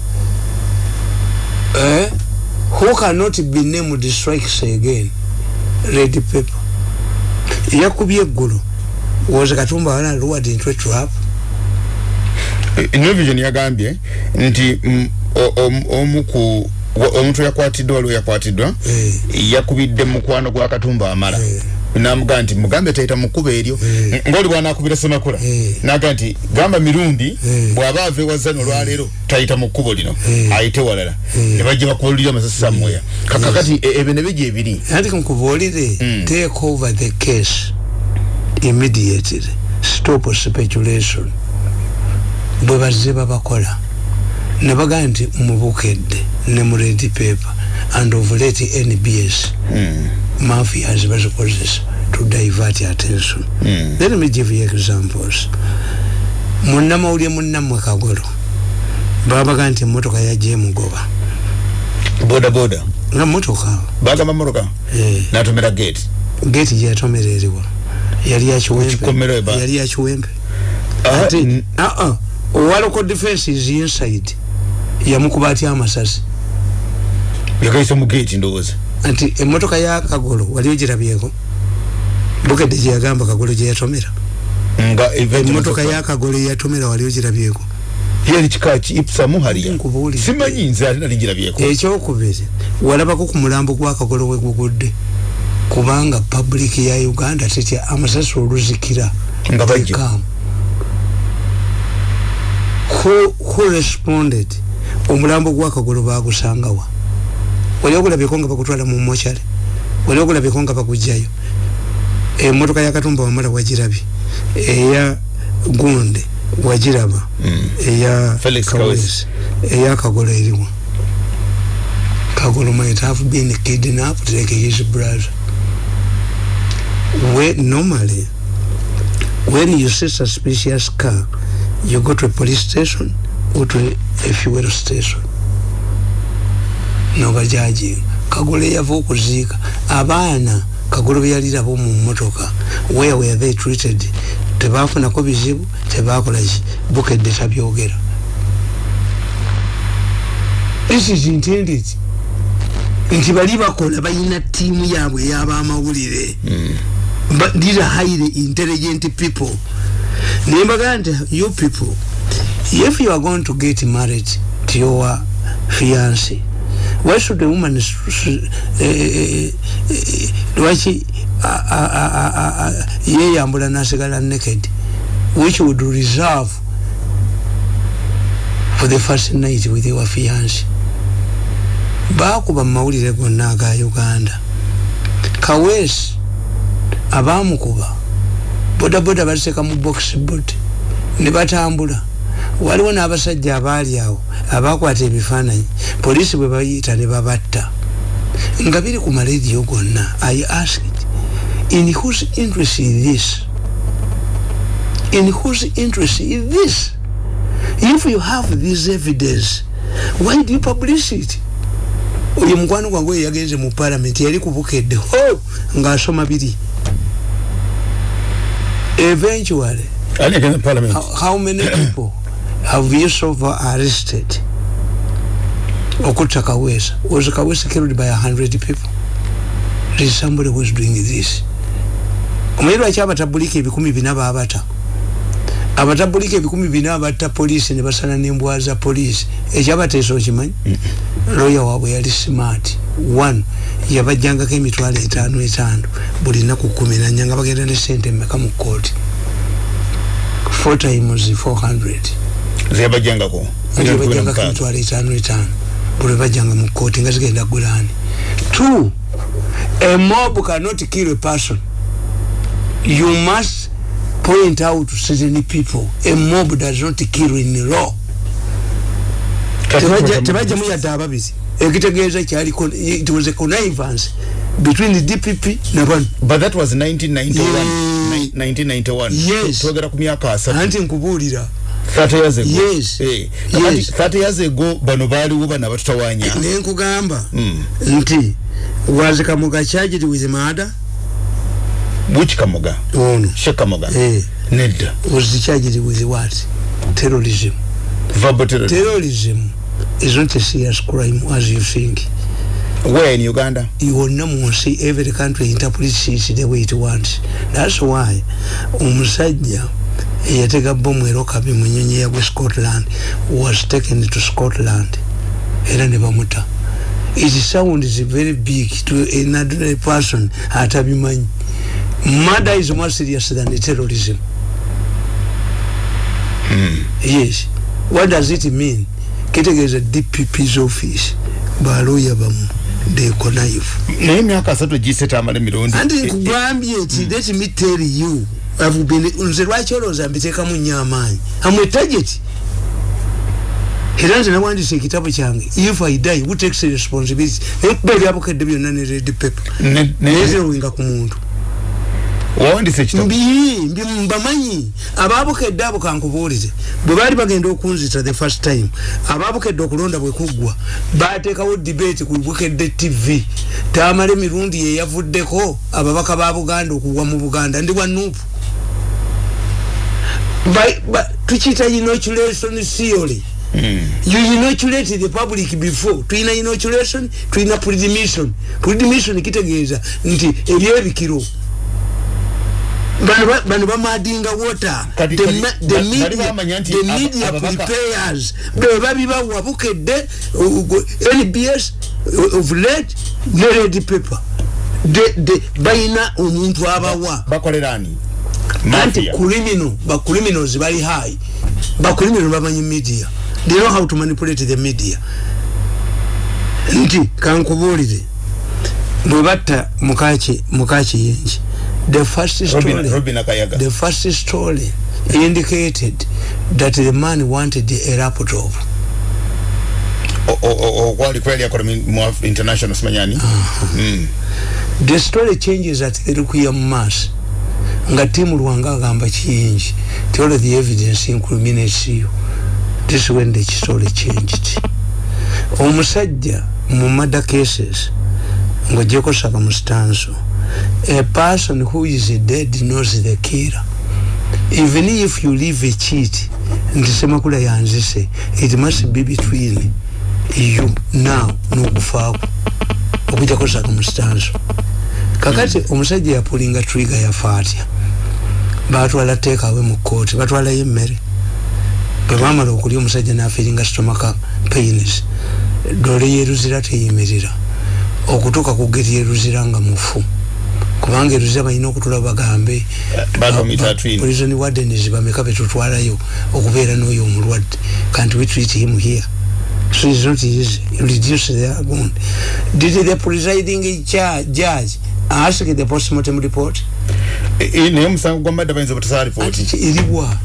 Eh? who cannot be named strikes again? Red paper yakubye eggulu woze katumba wala luward into a trap new vision yagambye nti mm, omuku omuntu yakwatiddwa waliwo yakwatiddwa eh. yakubidde mukwano gwa katumba amala. Eh. Namuga nti mugambe taita mukuba eryo. Eh. ngaoli bwanakubira semakula naga nti gamba mirundi bwaba ava ewazano olwaleero taita mukubo lino ayite walala. Nebajja bakubulira amasasi samweya kakakati e, ebyo nebijja ebiri anti nkubuulire hmm. take over the case immediately. Stop speculation. Bwe bazze babakola. Ne bagaa nti mubukedde ne mu red paper and ovulate nbs mm. Mafias bazikozesa to divert attention. Mm. let me give you examples. Munnamawulire munnamwe kagolo. Babagaa nti emotoka yajja emugoba boda boda? Nga motoka. Bagamba motoka? Eh. natomera gate? Gate gyatomera eriwa yali yakiwempe yali yakiwempe ah, ati uh -uh. owaloko defense is inside. Yamukuba atya amasasi. Yakaisa mugeti ndowooza nti emotoka ya kagolo wali ogirabyeko bukedde gyeyagamba kagolo gyeyatomera. Nga emotoka ya kagolo yatomera wali ogirabyeko yali kikaki ipsamu haliya simanyi nze ate nali ngirabyeko ekyokubiri walabako ku mulambo gwa kagolo we gugudde kubanga public ya uganda tetya amasasi oluzikira nga bajja. who, who responded? Omulambo gwakagolo bagusangawa wali ogulabyeko nga bakutwala mu mochale wali ogulabyeko nga bakugjayo emotoka yakatumba wamala wagirabye eya gunde wagiraba mm. eya kawesi eya kagola eriwa kagolo might have been kidnapped like his brother we normally when you see suspicious car you go to a police station or to a fuel station nobajaji. Kagole yava okuziika abaana kagolo beyalirabo mu motoka where were they treated? Tebafunako bizibu tebakolaki bukedde tabyogera. This is intended. Nti bali bakola balina tiimu yaabwe ey'abamawulire. These are highly intelligent people. Nembaga nti you people if you are going to get married to your fiance should a woman lwaki yeyambula nasigala naked which would reserve for the first night with your fiance? Bakuba mumawulire gonna aga uganda. Kawesi abamukuba bodaboda baseka mu boxboard ne batambula waliwo n'abasajja abaali awo abakwata ebifaananyi. Poliisi bwe bayita ne babatta. Nga biri ku marediyo gonna i asked in whose interest is this? In whose interest is this? If you have this evidence why do you publish it? Oyo mukwano gwange oyo yagenze mu palamenti yali kubukedde ho! Ng'asoma biri. Eventually how many people have Yusuf arrested. Okutta Kawesa. Was Kawesa killed by a hundred people? There is somebody who is doing this. Omuyiru aki abatabulika ebikumi bina babata abatabulika ebikumi bina abatta poliisi ne basala n'embwa za poliisi. Ekyabateesa okimanyi? Lawyer waabwe yali smart. One yabajjangako emitwalo etaano etaano. Buli naku kumi nanya nga bagenda ne sente mmeka mu kooti four times 400 zebajjangako bajjangako emitwalo etaano etaano buli bajjanga mu kooti nga zigenda gulaani two a mob cannot kill a person. You must point out to certain people. A mob does not kill in law. Tebajja muyadde ababizi. Ekitegeeza kyaliko it was a connivance between the DPP na bano. But that was 1991 yes. 1991 yes. Twogera ku myaka asatu. Anti nkubuulira. 30 years ago. Yes. Eh yes. 30 years ago bano baaliwo bana batutawanya nenkugamba nti was kamuga charged with murder? Which kamuga ono. She kamuga eh. Nedda was charged with what? Terrorism. Verbal terrorism. Terrorism is not a serious crime as you think. Where in uganda? Yonna munsi every country interprets it the way it wants. That's why omusajja eyatega bomu era okabi mu nyonyi yagwe scotland was taken to scotland. Era ne bamuta. It sounds very big to an ordinary person atabimanyi. Murder is more serious than terrorism. Mm. yes. What does it mean? Kitegeeza dpp's office. Baloya bamu they connive naye emyaka asatu giseta amala emirundi. Anti nkugambye nti let me tell you nze lwaki olowooza mbiteekamu nnyo amaanyi? Amwe target. Era nze nawandisa ekitabo kyange if i die who takes responsibility? Nekuba ebyabukedde byonna ne red paper nezerowinga ku muntu wawandisa ekitabo mbi mbamanyi. Ababukedde abo kankubuulize bwe baali bagenda okunzita the first time ababukedde okulonda bwe kuggwa bateekawo debate ku bukedde tv tamala emirundi yeyavuddeko ababaka ba buganda okugwa mu buganda. Ndi wanuupu tukiyita inoculation theory. Mm. you inoculate the public before. Tuyina inoculation tuyina predmission predmission kitegeeza nti ebyebikiro bano bamadinga water. The, the media, the media prepares. Bwe babibawa bukedde nbs of late ne red paper. Bayina omuntu abawa. Anti criminal bacriminals bali high. Bacriminal bamanyi media. They know how to manipulate the media. Nti kankubuulire. Bwe batta mukaki yenji the first story Robin, Robin the first story indicated that the man wanted a laptop. Okwali kweli yakola mu international simanyani uh -huh. mm. the story changes at the rukuya mass nga timu lwanga agamba kiyingi all the evidence incriminates you. This is when the story changed. Omusajja mu murder cases ng'ogyeko saka mu stanso a person who is dead knows the killer. Even if you leave a cheat nti semakula yanzise it must be between you now n'okufaako okujjako stanso kakati omusajja yapulinga trigger yafa atya batwala teekawe mu kooti batwalayo emmere bwe bamala okulya omusajja nafiringa stomaka pains. Dole yeruzira teyimirira. Okutuuka ku geri yeruzira nga mufu kubanga eruzira balina okutula bagambe. Prison wardens bameka betutwalayo okubeera n'oyo omulwadde. Kanti we treat him here? So it's not easy. Reduce the wound. Did the presiding judge ask the postmortem report? Naye omusango gwa madda bayinza butasala ripooti eriwa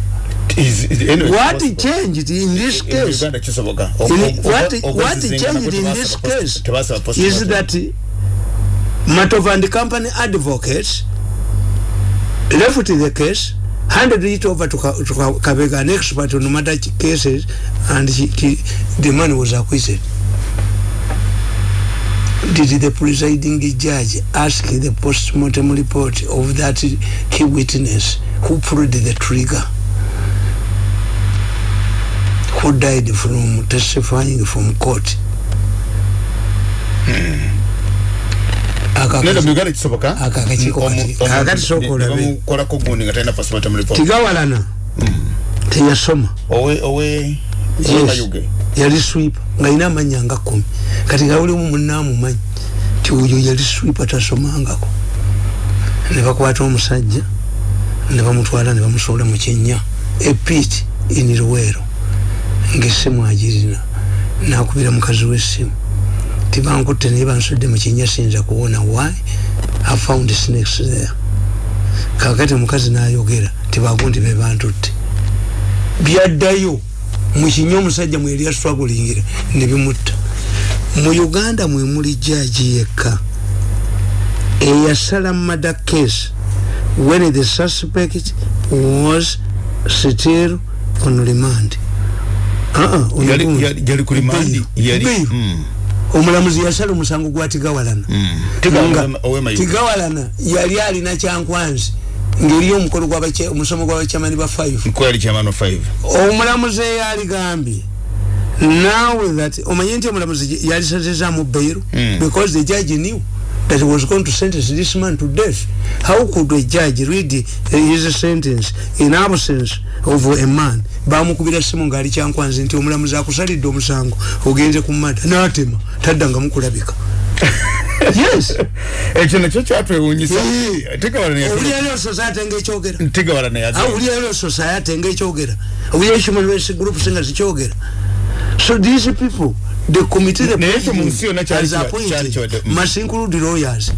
Is, is, anyway, what changed in this case? In, what, what changed in this case is that Matov and company advocates left the case handed it over to, to Kabega an expert on matter cases and he, he, the man was acquitted. Did the presiding judge ask the postmortem report of that key witness who pulled the trigger? Who died from testifying from court? Nenda muganda kisoboka akakakikolako gundi nga talina postmortem report tigawalana teyasoma. Owe owe yes. yali swipa nga ina amanya nga kumi. Kati nga ulimu munamumanyi ti oyo yali swipa tasomangako. Nebakwata omusajja nebamutwala nebamusuula mukyenya epit inirwero ngaesimu agirina. Nakubira mukazi wesimu tibankutte naye bansudde mukyenya sinza kuwona why? I found snakes there. Kakati mukazi nayogera tibagundi bebantutte byaddayo mukinya omusajja mweri yastragulingira nebimutta mu uganda mwemuli jaji yekka eyasala mada case when the suspect was still on remand omulamuzi yasala omusango gwa tigawalana tigawalana yali alina kyankwanzi ngeri omukolo omusomo gwabachamani ba 5 omulamuzi eyaligambye now that omanye nti omulamuzi yalisazezamu bairu mm. because the judge knew that he was going to sentence this man to death. How could a judge read his sentence in absence of a man? Bamukubira simu ngaali kyankwanzi nti omulamuzi akusalidde omusango ogenze ku mada natema taddanga mukulabika. *laughs* Yes. Ekyo nakyo kyatwewunyisa. Owulirayo society ngaekyogera owulirayo society ngaekyogera owulirayo human rights groups nga zikyogera? So these people the committee the president has appointed must include lawyers.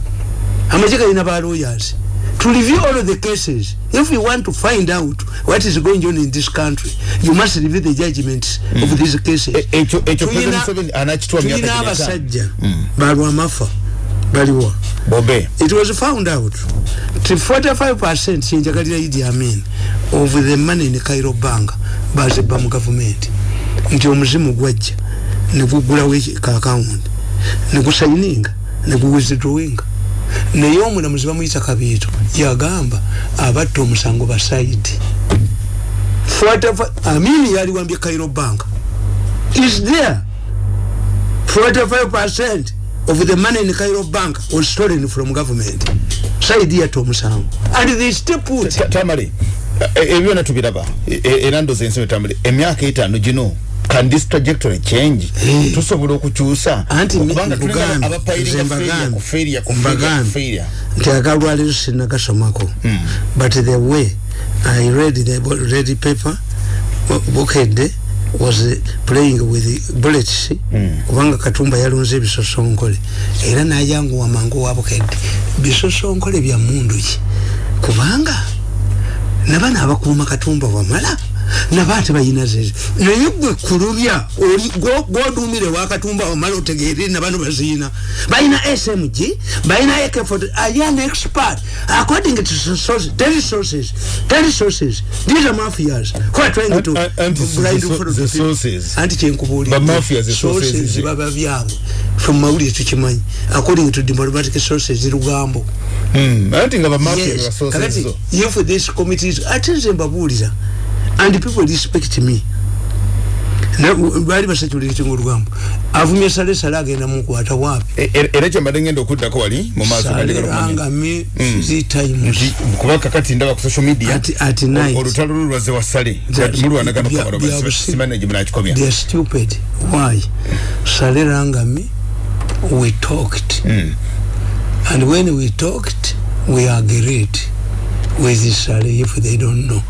Amajye galina ba lawyers. To review all of the cases if you want to find out what is going on in this country you must review the judgments mm. of these cases. Tulina abasajja. Balwamafa baliwa bobe. It was found out. To 45% kyenjagalira idi amin of the money in cairo bank bazibba mu gavumenti nti omuzimu gwajja negugulawo ka account negusayininga neguwithdrawinga naye omulamuzi bamuyita kabiito yagamba abatta omusango basaidi amini yaliwambye cairo bank is there 45% of the money in Cairo bank was stolen from government. Saidi ya tomusango. And they still put... Tamari, ebyo natubiraba, enando zenseme tamari, emyaka itano jino, can this trajectory change? Tusobola okukyusa. Anti mbugambi, zembagambi, kufiria, kufiria, kufiria. Nti akalwaliro sinakasomako. But the way I read the read paper, bukede, was playing with bullets mm. kubanga katumba yalunze bisosonkole era nayangu wamangu wabukedde bisosonkole bya mundu ki kubanga nabana abakuuma katumba wamala nabaate bayina zezo naye gwe kulubya gwodumire wakatumba wamala otegeere nabano baziina. Bayina smg bayina ak are an expert. According to sources tell sources tell sources these are mafias. Who are trying to sources. Anti kyenkubuulira sources baba byabwe. From mawulire tukimanyi. According to diplomatic sources lugambo anti nga bamafia kakati if this committee ate nze mbabuulira and people respect me. Bali basajulira ekinga olugamba avumye sale sale agenda mukwata wapi? Era kyembadde ngenda okuddako wali mumaasangami kuba kakati ndaba ku social media olutalo lulwaze wa sale. Mulwanaganosimanagimunakikomya stupid. Why? Sale rangami we talked. Mm. and when we talked we agreed with sale if they don't know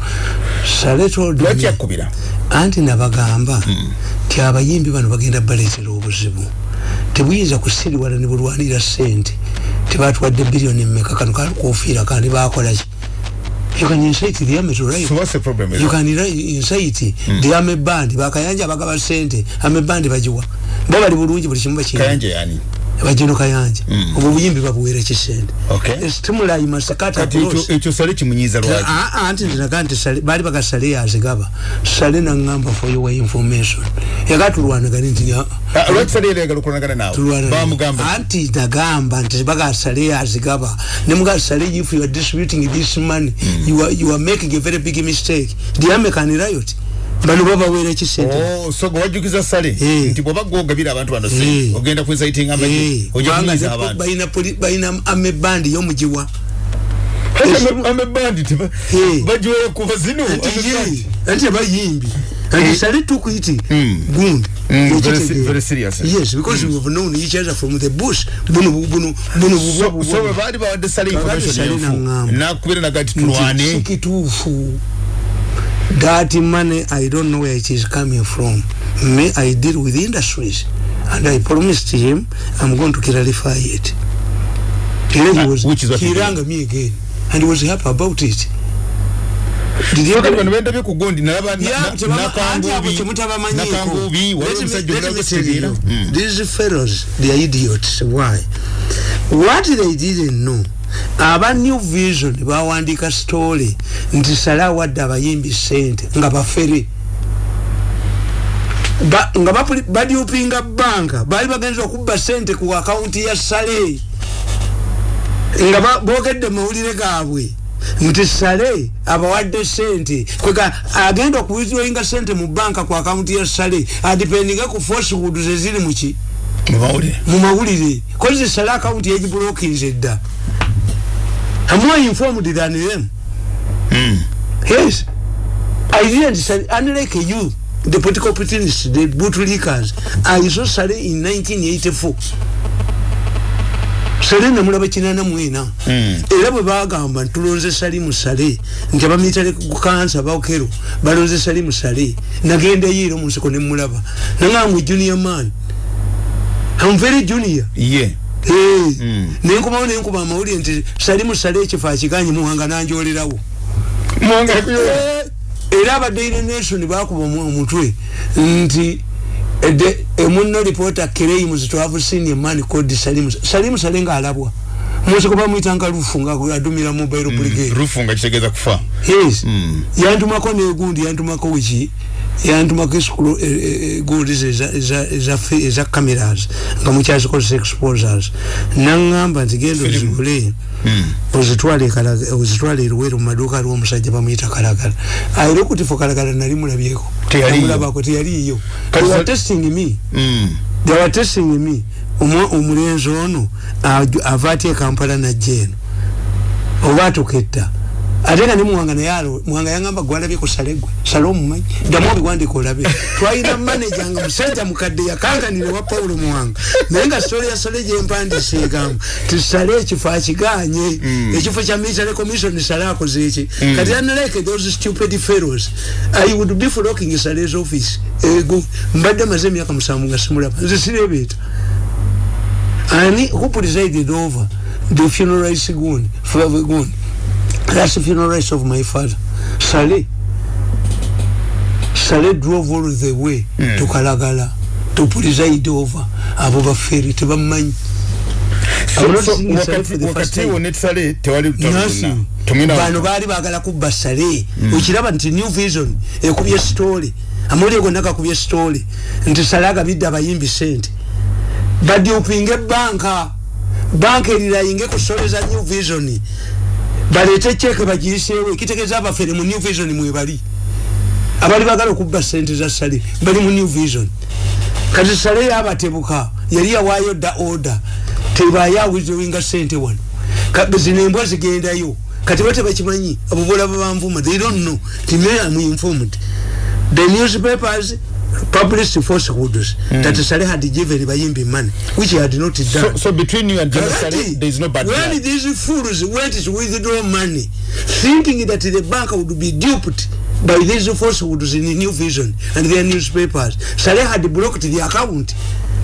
sale told me anti nabagamba mm. ti abayimbi bano bagenda baleetera obuzibu tebuyinza kusiriwala ne bulwanira sente tebatwadde biliyoni mmeka kano kalikuofiira kandi bakolaki you can incite the army to riot. So what's the problem? You can incite mm. the army band. Bakayanja bagaba sente. Army band bajiwa. Baba li bulungi buli kimu bakiri. Kayanja yani. Bajeno kayanja Mm. obwo buyimbi babuwera kisente Okay. stimuli masekata kati ekyo- ekyo sale kimunyiza lwaki? Anti ndinaga nti sale- baali bagasale yazigaba sale naŋŋamba for your information. Yakatulwanagani nti nya- Ah, lwaki sale yali ayagala okulwanagana naawe? Tulwana- bamugamba anti nagamba nti bagasale yazigaba nemugasale if you are distributing this money you, are, you are making a very big mistake. Diamekani riot bano babawera ekisente. Oh, so gwe wajjukiza sale? Eh. nti bwoba gwogabira abantu bano se Eh. ogenda kwesaitinga Eh, amaje ojja kubanga kunyiza ne- abantu. balina poli- balina amebandi yomugiwa. Amebandi Eh. bagiweyo kuva zino amebandi. anti abayimbi and sale took it gundi Mm, very se- very serious. yes because we have known each other from the bush. Buno buno buno So- bubwa so bwe baali bawadde sale Kakati sale information enfu naŋŋamba. nakubira nagati nti tulwane sikituufu that money i don't know where it is coming from. Me i deal with industries and i promised him i'm going to clarify it. Era he was- which is he rang me again and he was happy about it. Did you Kati get- bano bendabye ku gundi nakangubi these fellows they are idiots. Why? What they didn't know aba new vision bawandika story nti sala wadde abayimbi sente nga bafere. Ba, nga badyupinga banka baali bagenza okubba sente ku akawunti ya sale nga boogedde mawulire gaabwe nti sale abawadde sente kwega agenda okuwithdrawinga sente mu banka ku akawunti ya sale adipendinga ku forcewood zeziri muki mubawulire mu mawulire. Kozi sale akawunti yagibulokinze dda amwa informed than them yes. I didn't say unlike you the political opportunists the bootlickers i saw sale in 1984 sale namulaba kinana mwena. Era bwe bagamba ntulonze salimu sale nti abamitale kukansa bakero balonze salimu sale nagenda yiiro nsiko nemulaba nangambwe junior man. I'm very junior. Ye Eh, nenkomawo nenkuba amawulire nti salimu sale ekifo akiganye muwanga nanjolerawo. Eh, era aba daily nation bakuba mu omutwe nti eh, the- emuno reporter claims to have seen a man called salimu salimu sale ngaalabwa musiko bamwitanga lufu nga adumira mobile brigade. Rufu nga kitegeeza kufa. Yes. Yantumako negundi yantumako wiki yantumako esikulo gundi eza cameras nga mukyazikozesa exposers. Naŋŋamba nti genda ozigule Kalaga- ozitwale eruweru mu maduuka aliwo omusajja bamuyita kalagala. Ayira okutifo kalagala nali mulabyeko. Namulabako were testing me. Mm. they were testing me. Omulenzi ono ava atya kampala najja eno. Oba atuketta ate nga ne muwanga naye alo muwanga yangamba gwalabyeko sale gwe sale omumanyi ddamu obiwandika olabe. Twalina maneja nga musajja mukadde yakankanire wa pawulo muwanga. Naye nga sitole ya sale gyempandisa egamba ti sale ekifo akiganye ekifo kya military commission sale akoze eki. Kati unlike those stupid fellows. I would be flocking sale's office. Ego mbadde maze emyaka musanvu nga simulaba. Nze sirebeeta ani who presided over the funeral rites gundi for gundi that's the funeral rites of my father. Sale sale drove all the way mm. to kalagala to preside over abo bafere tebamanyi So- I'm not so, Sale wakati- wo netale tewali nasi bano baali bagala kubba sale okiraba nti new vision ekubye story. Amawulire gonna gakubye story. Nti sale agabidde abayimbi sente badyupinga ebanka banka. Erirayinge kusoleza new vision baleete ceke bagiyiseewo ekitegeeza abafere mu new vision mwebali abali bagala okubba sente za sale bali mu new vision. Kati sale yabatebuka yali yawaayo dda order tebayawizowinga sente wano. Zino embwa zigendayo kati bo tebakimanyi abo bolaba banvuma they don't know. Ti me am informed the newspapers published falsehoods that sale had given bayimbi money which he had not done. so, so between you and Kakati, Sale, there is no bad when blood. these fools went to withdraw money thinking that the bank would be duped by these falsehoods in new vision and their newspapers sale had blocked the account.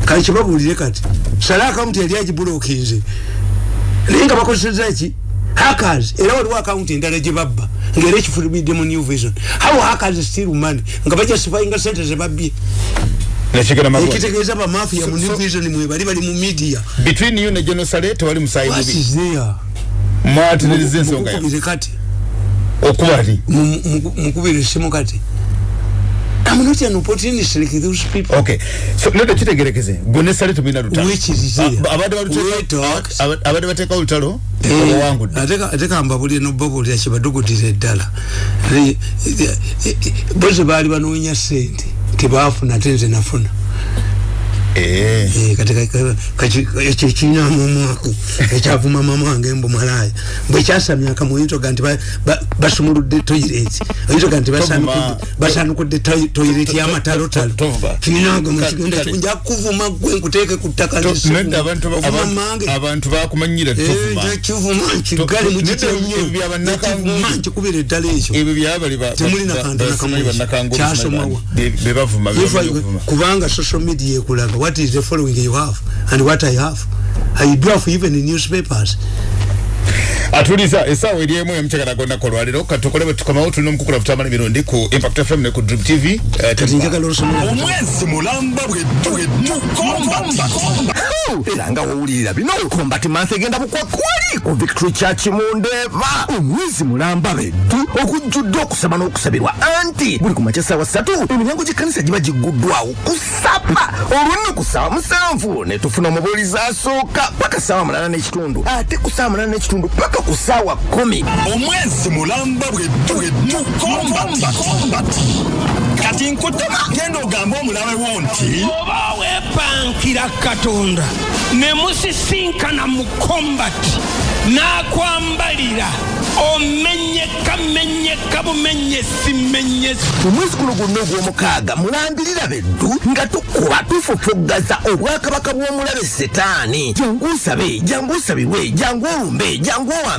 Kati kibabulire kati sale account yali agibulokinze naye nga bakozeseza ki hackers. Era waliwo account endala gye babba ngaera ekifulumidde mu new vision. How hackers still money? Nga bajustifyinga sente nakigenda magwa. Ekitegeeza bamafiya mu new vision mwe bali bali mu media. Between you ne genosale tewali musayi mubi. mwatiririza ensonga yammwe mukubire kati. Okuba ti Mu- mu- mukubire simu kati I'm not an opportunist like those people. okay. So nedda kitegerekeze gwe ne sale tumina lutalo Which is there? A- abadde baluteka- We talked. aba- abadde bateeka olutalo Eh, oluwangudde ate ka- ate kambabulire nobabulira kibadugudira eddala Eh, eh, eh, eh, bozi baali banoonya sente. Tebafuna ate nze nafuna kati ekyo kinyamu omwaku ekyavuma mama wange mbu malaya bwe kyasamya akamuyintoga nti ba- ba- basumuludde toyireti oyintoga nti basanukudde toyireti y'amatalotalo Kale- mukigenda kale. nja kuvuma gwe nkuteeke ku ttaka abantu bakumanyira tovuma kivuma nkigale To- mukitya nedda nnyo ebyo byabannakangulu. Ekivuma nkikubira eddala ekyo ebyo byabali ba- Temuli ba- nakantu ba- nakamu kyasomawa. kubanga social media ekulaga what is the following you have and what i have? I do have even in newspapers. Atuliza esaawa eri emu emukyagala gonnako olwaliro katukole bwe tukomawo tulina omukukula futamana emirundi ku impact fm ne ku drip tv omwezi mulamba bweddu era nga wowulirira bino. Kombati mansi egenda bukwakwali ku victory church mundeva. Omwezi mulamba beddu. Okujjudde okusaba n'okusabirwa anti. Buli ku makya saawa ssatu emiryango gy'ekkanisa giba giguddwawo kusaba olwonno ku saawa musanvu. Ne tufuna omubuulizi asooka paka saawa mulala n'ekitundu. Ate ku saawa mulala n'ekitundu paka ku saawa kumi omwezi mulamba bweddu kati nkutema genda ogambe omulabe wo nti oba weepankira katonda ne musisinkana mu kombati n'akwambalira omenyeka menyeka bumenyesi menyesi. Omwezi guno gwonna ogw'omukaaga mulambirira beddu nga tukuba tufufuggaza obwakabaka bw'omulabe setaani. Jangu osabe jangu osabirwe jangu olumbe jangu owambe